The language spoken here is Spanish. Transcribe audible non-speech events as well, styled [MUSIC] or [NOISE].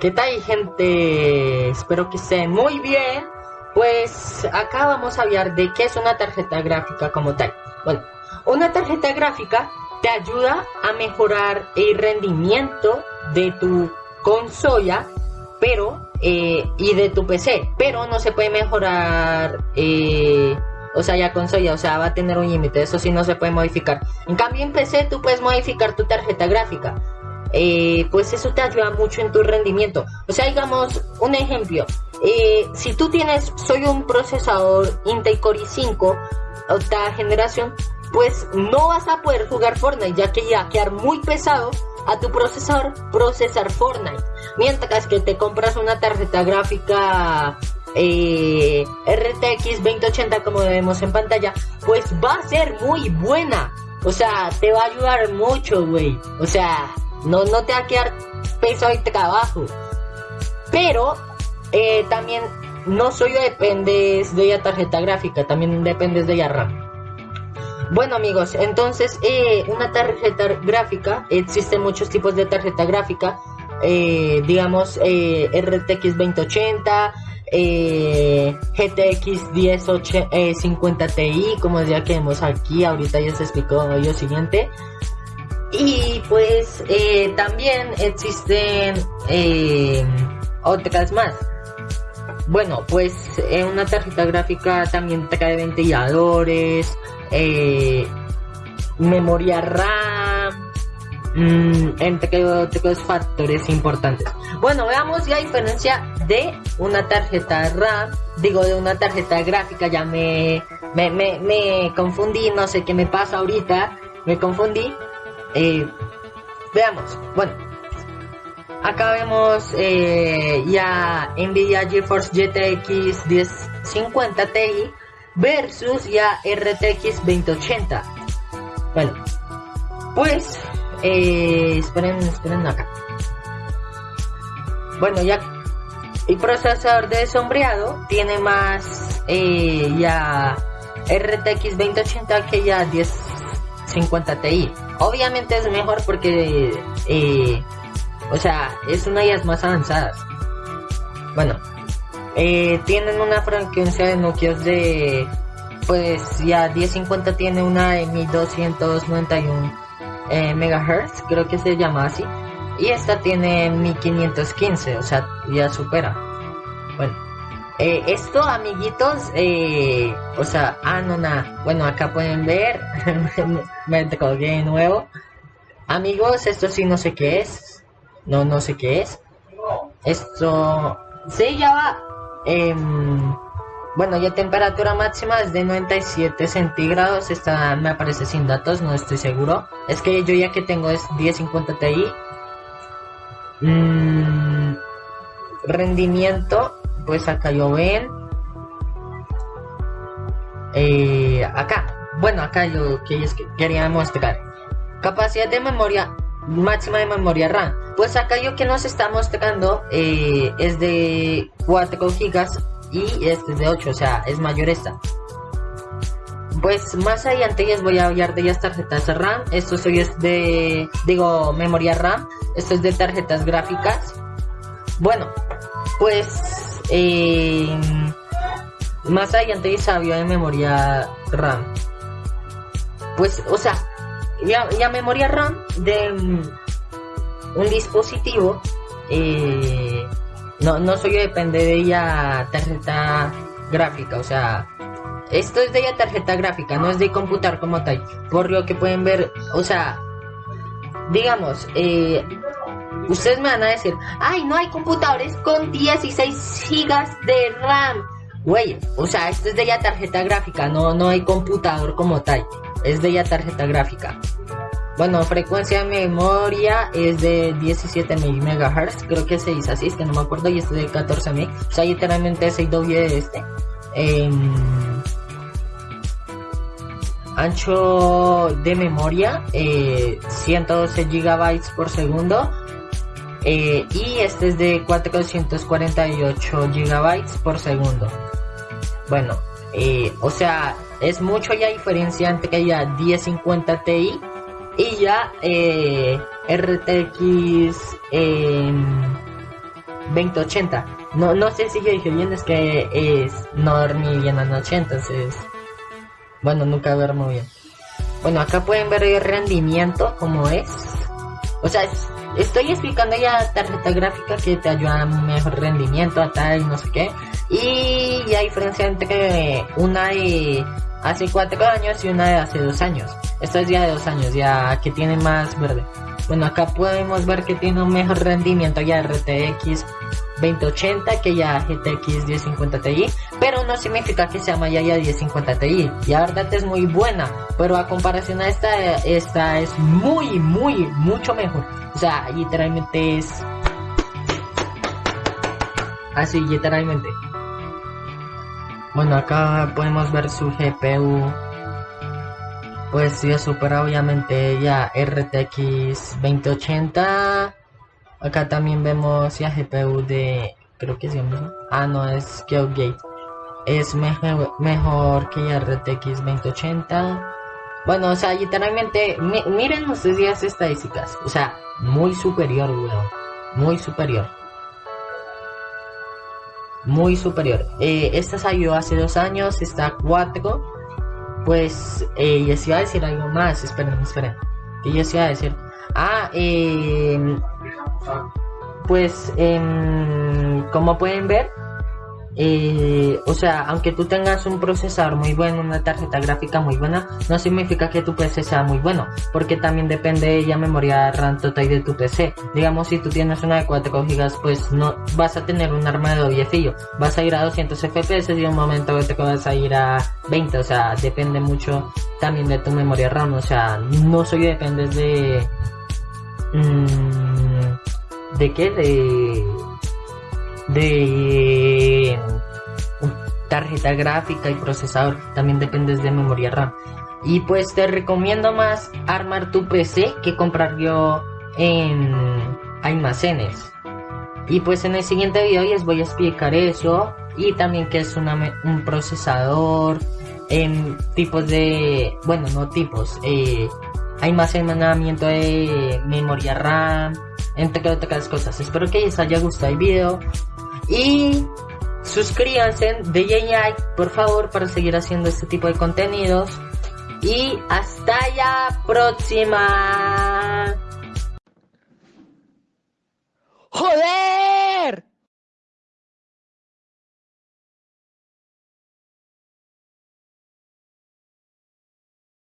¿Qué tal gente? Espero que estén muy bien. Pues acá vamos a hablar de qué es una tarjeta gráfica como tal. Bueno, una tarjeta gráfica te ayuda a mejorar el rendimiento de tu consola, pero eh, y de tu PC, pero no se puede mejorar, eh, o sea, ya consola, o sea, va a tener un límite, eso sí no se puede modificar. En cambio en PC tú puedes modificar tu tarjeta gráfica. Eh, pues eso te ayuda mucho en tu rendimiento. O sea, digamos, un ejemplo, eh, si tú tienes, soy un procesador Intel Core i5, octava generación, pues no vas a poder jugar Fortnite, ya que ya quedar muy pesado a tu procesador procesar Fortnite. Mientras que te compras una tarjeta gráfica eh, RTX 2080 como vemos en pantalla, pues va a ser muy buena. O sea, te va a ayudar mucho, güey. O sea, no, no te va a quedar pesado y trabajo. Pero eh, también no solo dependes de la tarjeta gráfica, también dependes de la RAM. Bueno amigos, entonces eh, una tarjeta gráfica, existen muchos tipos de tarjeta gráfica, eh, digamos RTX 2080, GTX 1050 Ti, como ya que vemos aquí, ahorita ya se explicó lo siguiente. Y pues eh, también existen eh, otras más. Bueno, pues en una tarjeta gráfica también trae ventiladores, eh, memoria RAM, mmm, entre otros factores importantes. Bueno, veamos la diferencia de una tarjeta RAM, digo de una tarjeta gráfica, ya me, me, me, me confundí, no sé qué me pasa ahorita, me confundí. Eh, veamos, bueno, acá vemos eh, ya Nvidia GeForce GTX 1050 Ti versus ya RTX 2080. Bueno, pues, eh, esperen, esperen acá. Bueno, ya el procesador de sombreado tiene más eh, ya RTX 2080 que ya 1050 Ti. Obviamente es mejor porque, eh, o sea, es una de las más avanzadas. Bueno, eh, tienen una frecuencia de núcleos de, pues ya 1050 tiene una de 1291 eh, megahertz, creo que se llama así. Y esta tiene 1515, o sea, ya supera. Eh, esto, amiguitos, eh, o sea, ah, no, nada. Bueno, acá pueden ver, [LAUGHS] me colgué de nuevo. Amigos, esto sí no sé qué es. No, no sé qué es. Esto, ya va. Em, bueno, ya temperatura máxima es de 97 centígrados. Esta me aparece sin datos, no estoy seguro. Es que yo ya que tengo es 1050 Ti. Mm, rendimiento pues acá yo ven eh, acá. Bueno acá yo que quería mostrar. Capacidad de memoria máxima de memoria RAM. Pues acá yo que nos está mostrando eh, es de 4 gigas y este es de 8 o sea es mayor esta. Pues más adelante les voy a hablar de las tarjetas RAM. Esto es de digo memoria RAM. Esto es de tarjetas gráficas. Bueno pues eh, más adelante sabio de memoria RAM. Pues, o sea, ya, memoria RAM de un dispositivo, eh, no, no soy depende de ella tarjeta gráfica, o sea, esto es de ella tarjeta gráfica, no es de computar como tal. Por lo que pueden ver, o sea, digamos, eh, Ustedes me van a decir, ay, no hay computadores con 16 gigas de RAM. Güey, o sea, esto es de ya tarjeta gráfica, no, no hay computador como tal. Es de ya tarjeta gráfica. Bueno, frecuencia de memoria es de 17 MHz, creo que se dice así, es que no me acuerdo, y este es de 14 MB. O sea, literalmente el doble de este. Em, ancho de memoria, eh, 112 GB por segundo. Eh, y este es de 448 gigabytes por segundo. Bueno, eh, o sea, es mucho ya diferencia entre ya 1050 Ti y ya eh, RTX 2080. No, no sé si yo dije bien, es que es, no dormí bien anoche, entonces... Bueno, nunca duermo bien. Bueno, acá pueden ver el rendimiento, como es. O sea, estoy explicando ya tarjeta gráfica que te ayuda a un mejor rendimiento, a tal, no sé qué. Y hay diferencia entre una de hace cuatro años y una de hace dos años. Esta es ya de dos años, ya que tiene más verde. Bueno, acá podemos ver que tiene un mejor rendimiento ya RTX 2080 que ya GTX 1050 Ti, pero no significa que sea más ya 1050 Ti. La verdad es muy buena, pero a comparación a esta, esta es muy, muy, mucho mejor. O sea, literalmente es así, literalmente. Bueno, acá podemos ver su GPU. Pues ya supera obviamente ya RTX 2080. Acá también vemos ya GPU de... Creo que es el mismo. Ah, no, es Gate. Es mejor, que RTX 2080. Bueno, o sea, literalmente, miren ustedes las estadísticas. O sea, muy superior, weón. Muy superior muy superior. Eh, esta salió hace dos años, está 4. Pues eh, les iba a decir algo más. Esperen, esperen. Que yo iba a decir. Ah, eh, pues eh, como pueden ver, eh, o sea, aunque tú tengas un procesador muy bueno, una tarjeta gráfica muy buena, no significa que tu PC sea muy bueno, porque también depende de la memoria RAM total de tu PC. Digamos, si tú tienes una de 4 GB, pues no vas a tener un arma de doble filo, vas a ir a 200 FPS y un momento te vas a ir a 20, o sea, depende mucho también de tu memoria RAM, o sea, no soy dependes de... Mmm, ¿De qué? De de tarjeta gráfica y procesador, también dependes de memoria RAM. Y pues te recomiendo más armar tu PC que comprar yo en almacenes. Y pues en el siguiente video les voy a explicar eso y también que es un procesador, en tipos de, bueno, no tipos, eh, almacenamiento de memoria RAM, entre otras cosas. Espero que les haya gustado el video. Y suscríbanse, de like por favor para seguir haciendo este tipo de contenidos. Y hasta la próxima. ¡Joder!